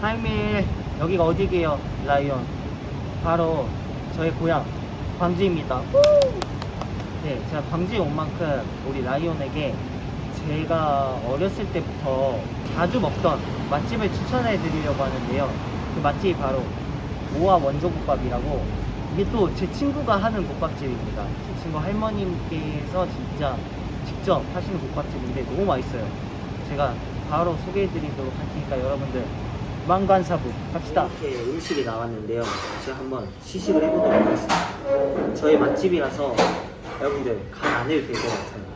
하이밀 여기가 어디게요? 라이온 바로 저의 고향 광주입니다. 네 제가 광주에 온 만큼 우리 라이온에게 제가 어렸을 때부터 자주 먹던 맛집을 추천해 드리려고 하는데요. 그 맛집이 바로 모아 원조국밥이라고 이게 또 제 친구가 하는 국밥집입니다. 제 친구 할머님께서 진짜 직접 하시는 국밥집인데 너무 맛있어요. 제가 바로 소개해 드리도록 할 테니까 여러분들 망관사부. 갑시다. 이렇게 음식이 나왔는데요. 제가 한번 시식을 해보도록 하겠습니다. 저희 맛집이라서 여러분들 간 안 해도 될 것 같아요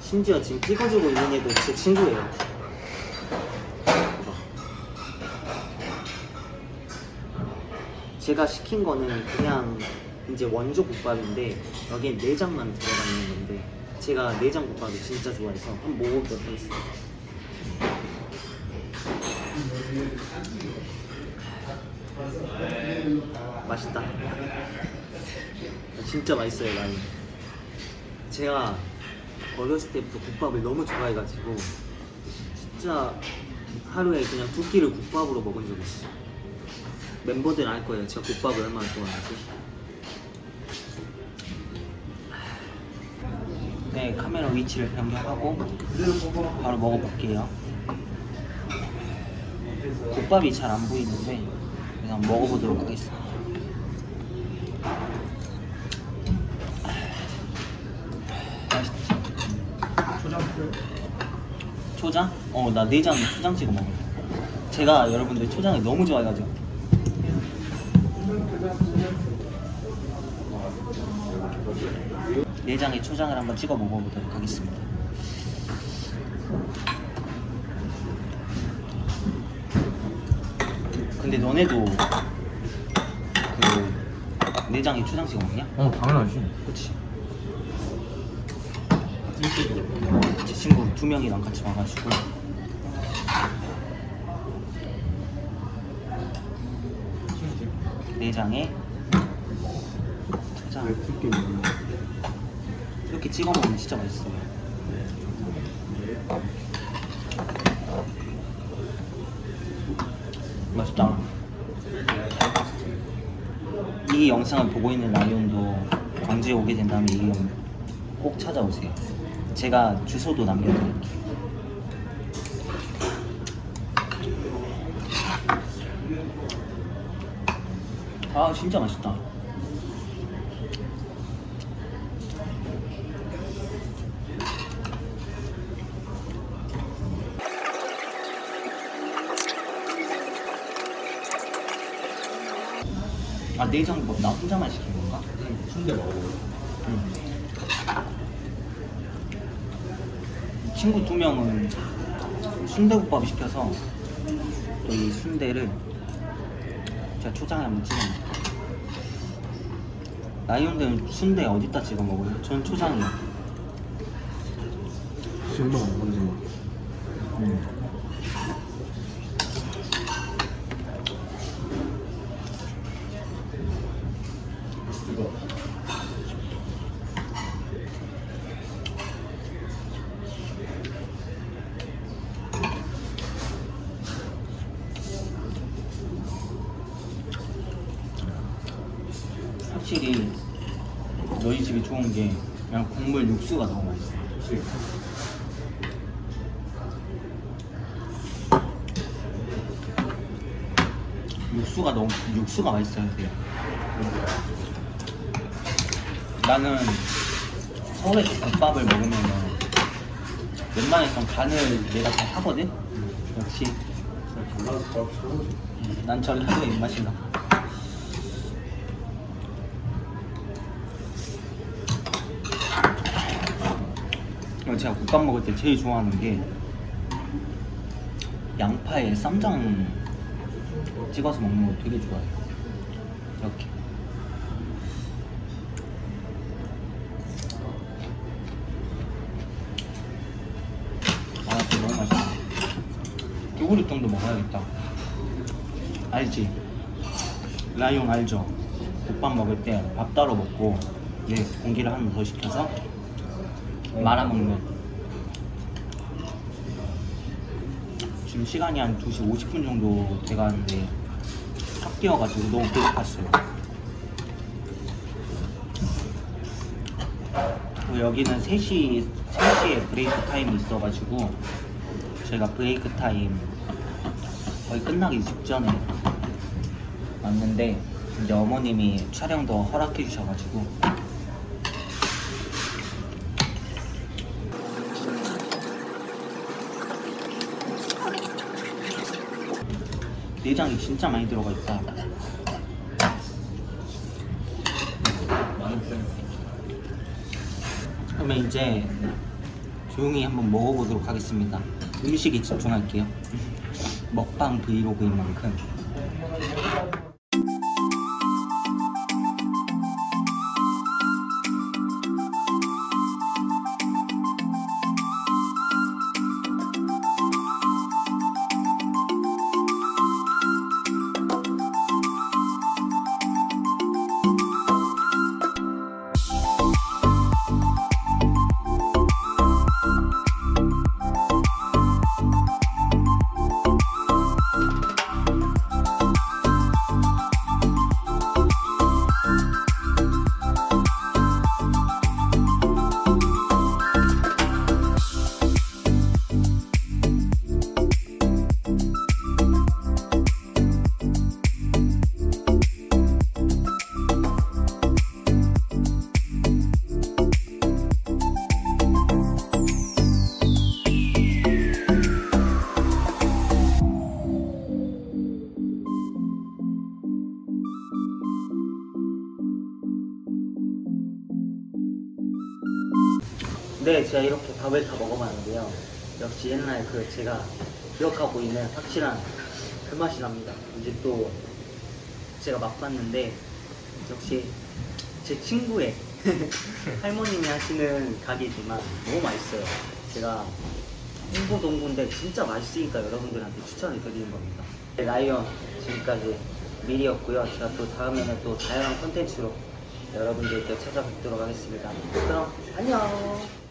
심지어 지금 찍어주고 있는 애도 제 친구예요. 제가 시킨 거는 그냥 이제 원조 국밥인데 여기에 내장만 들어가 있는 건데 제가 내장 국밥을 진짜 좋아해서 한번 먹어보도록 하겠습니다 맛있다. 진짜 맛있어요 라인 제가 어렸을 때부터 국밥을 너무 좋아해가지고 진짜 하루에 그냥 두 끼를 국밥으로 먹은 적이 있어요. 멤버들은 알 거예요. 제가 국밥을 얼마나 좋아하는지. 네 카메라 위치를 변경하고 바로 먹어볼게요 국밥이 잘 안 보이는데 그냥 먹어보도록 하겠습니다? 초장? 어 나 내장 초장 찍어 먹어요 제가 여러분들 초장을 너무 좋아해가지고 내장에 초장을 한번 찍어 먹어보도록 하겠습니다 근데 너네도 그 내장에 초장 찍어 먹냐? 어 당연하지. 그치. 제 친구 두 명이랑 같이 와가지고. 내장에 초장. 이렇게 찍어 먹으면 진짜 맛있어요 맛있다 이 영상을 보고 있는 라이온도 광주에 오게 된다면 이영꼭 찾아오세요. 제가 주소도 남겨드릴게요. 아 진짜 맛있다 아 내장국 나 혼자만 시킨 건가? 순대 먹어 응. 친구 두 명은 순대국밥 시켜서 또이 순대를 제가 초장에 한번 찍어 먹을게요 라이온들은 순대 어디다 찍어 먹어요? 전 초장이요 신발 안 건지 음. 이 확실히 너희 집이 좋은 게 그냥 국물 육수가 너무 맛있어 그치 육수가 너무 육수가 맛있어야 돼요. 나는 서울에서 국밥을 먹으면은 웬만해선 간을 내가 다 하거든. 역시 난 전라도 입맛이 나. 그리고 제가 국밥 먹을 때 제일 좋아하는 게 양파에 쌈장 찍어서 먹는 거 되게 좋아해요. 이렇게. 아, 진짜 너무 그릇 정도 먹어야겠다. 알지? 라이온 알죠? 국밥 먹을 때 밥 따로 먹고 이제 공기를 하나 더 시켜서 말아먹는 지금 시간이 한 2시 50분 정도 돼가는데 탁 뛰어가지고 너무 배고팠어요. 여기는 3시, 3시에 브레이크 타임이 있어가지고 저희가 브레이크 타임 거의 끝나기 직전에 왔는데 이제 어머님이 촬영도 허락해 주셔가지고 내장이 진짜 많이 들어가 있다. 그러면 이제 조용히 한번 먹어보도록 하겠습니다. 음식에 집중할게요. 먹방 브이로그인 만큼. 네, 제가 이렇게 밥을 다 먹어봤는데요. 역시 옛날 그 제가 기억하고 있는 확실한 그 맛이 납니다. 이제 또 제가 맛봤는데 역시 제 친구의 할머님이 하시는 가게지만 너무 맛있어요. 제가 홍보 동구인데 진짜 맛있으니까 여러분들한테 추천을 드리는 겁니다. 네, 라이언 지금까지 미리였고요. 제가 또 다음에는 또 다양한 콘텐츠로 여러분들께 찾아뵙도록 하겠습니다. 그럼 안녕.